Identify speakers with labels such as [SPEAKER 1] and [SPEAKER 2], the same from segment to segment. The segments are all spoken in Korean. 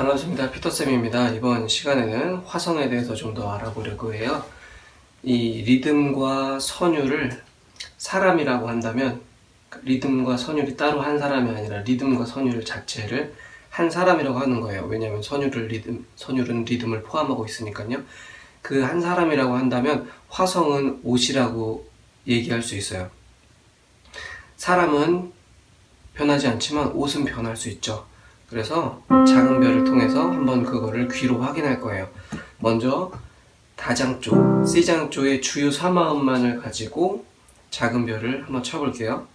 [SPEAKER 1] 반갑습니다. 피터쌤입니다. 이번 시간에는 화성에 대해서 좀 더 알아보려고 해요. 이 리듬과 선율을 사람이라고 한다면 리듬과 선율이 따로 한 사람이 아니라 리듬과 선율 자체를 한 사람이라고 하는 거예요. 왜냐하면 선율을 리듬, 선율은 리듬을 포함하고 있으니까요. 그 한 사람이라고 한다면 화성은 옷이라고 얘기할 수 있어요. 사람은 변하지 않지만 옷은 변할 수 있죠. 그래서 작은 별을 통해서 한번 그거를 귀로 확인할 거예요. 먼저 다장조, C장조의 주요 3마음만을 가지고 작은 별을 한번 쳐볼게요.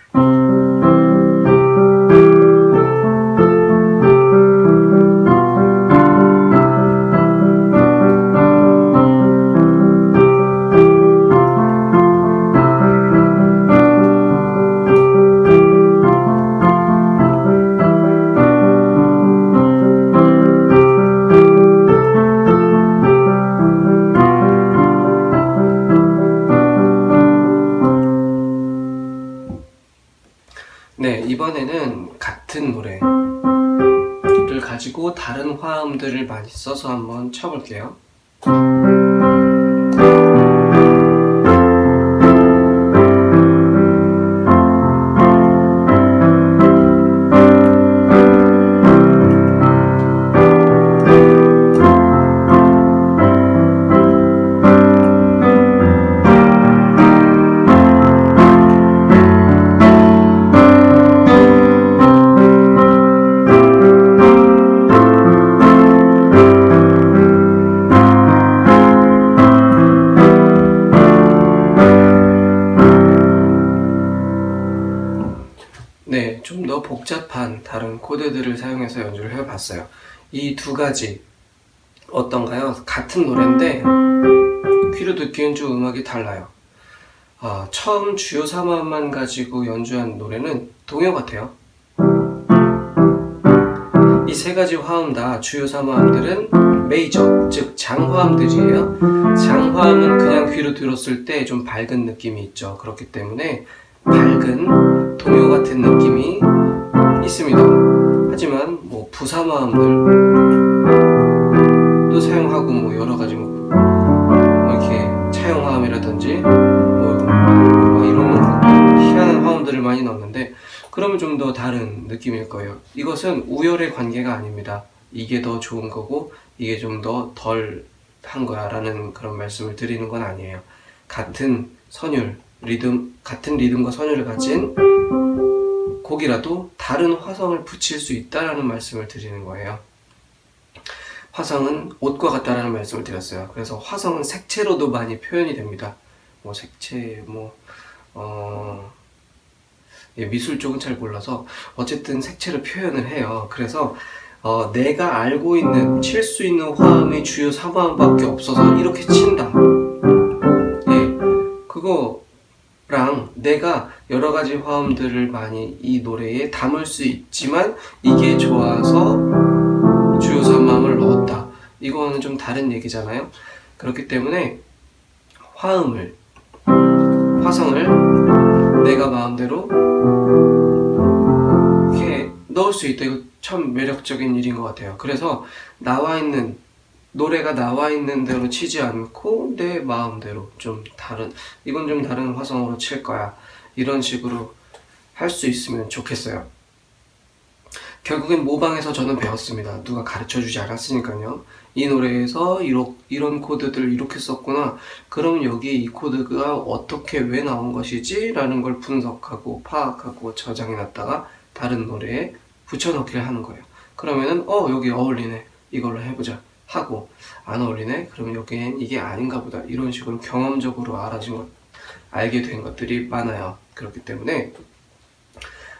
[SPEAKER 1] 네, 이번에는 같은 노래를 가지고 다른 화음들을 많이 써서 한번 쳐볼게요. 더 복잡한 다른 코드들을 사용해서 연주를 해봤어요. 이 두 가지 어떤가요? 같은 노래인데 귀로 듣기엔 좀 음악이 달라요. 아, 처음 주요 3화만 가지고 연주한 노래는 동요 같아요. 이 세 가지 화음 다 주요 3화음들은 메이저, 즉 장화음 들이에요. 장화음은 그냥 귀로 들었을 때 좀 밝은 느낌이 있죠. 그렇기 때문에 밝은 동요 같은 느낌이 뭐 부사마음들도 사용하고 뭐 여러 가지 뭐, 뭐 이렇게 차용화음이라든지 뭐, 뭐 이런 희한한 화음들을 많이 넣는데 그러면 좀 더 다른 느낌일 거예요. 이것은 우열의 관계가 아닙니다. 이게 더 좋은 거고 이게 좀 더 덜 한 거야 라는 그런 말씀을 드리는 건 아니에요. 같은 선율, 리듬, 같은 리듬과 선율을 가진 곡이라도 다른 화성을 붙일 수 있다라는 말씀을 드리는 거예요. 화성은 옷과 같다라는 말씀을 드렸어요. 그래서 화성은 색채로도 많이 표현이 됩니다. 뭐 색채, 뭐, 어, 예, 미술 쪽은 잘 몰라서 어쨌든 색채로 표현을 해요. 그래서 어, 내가 알고 있는 칠 수 있는 화음이 주요 3화음밖에 없어서 이렇게 친다. 예, 그거 랑 내가 여러 가지 화음들을 많이 이 노래에 담을 수 있지만 이게 좋아서 주요 3화음을 넣었다. 이거는 좀 다른 얘기잖아요. 그렇기 때문에 화음을 화성을 내가 마음대로 이렇게 넣을 수 있다. 이거 참 매력적인 일인 것 같아요. 그래서 나와 있는 노래가 나와 있는 대로 치지 않고 내 마음대로 좀 다른 이건 좀 다른 화성으로 칠 거야. 이런 식으로 할 수 있으면 좋겠어요. 결국엔 모방에서 저는 배웠습니다. 누가 가르쳐 주지 않았으니까요. 이 노래에서 이러, 이런 코드들을 이렇게 썼구나. 그럼 여기 이 코드가 어떻게 왜 나온 것이지? 라는 걸 분석하고 파악하고 저장해 놨다가 다른 노래에 붙여넣기를 하는 거예요. 그러면은 어 여기 어울리네. 이걸로 해보자. 하고 안 어울리네. 그러면 여기엔 이게 아닌가 보다. 이런 식으로 경험적으로 알아진 것, 알게 된 것들이 많아요. 그렇기 때문에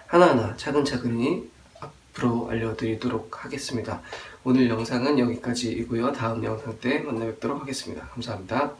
[SPEAKER 1] 하나하나 차근차근히 앞으로 알려드리도록 하겠습니다. 오늘 영상은 여기까지이고요. 다음 영상 때 만나 뵙도록 하겠습니다. 감사합니다.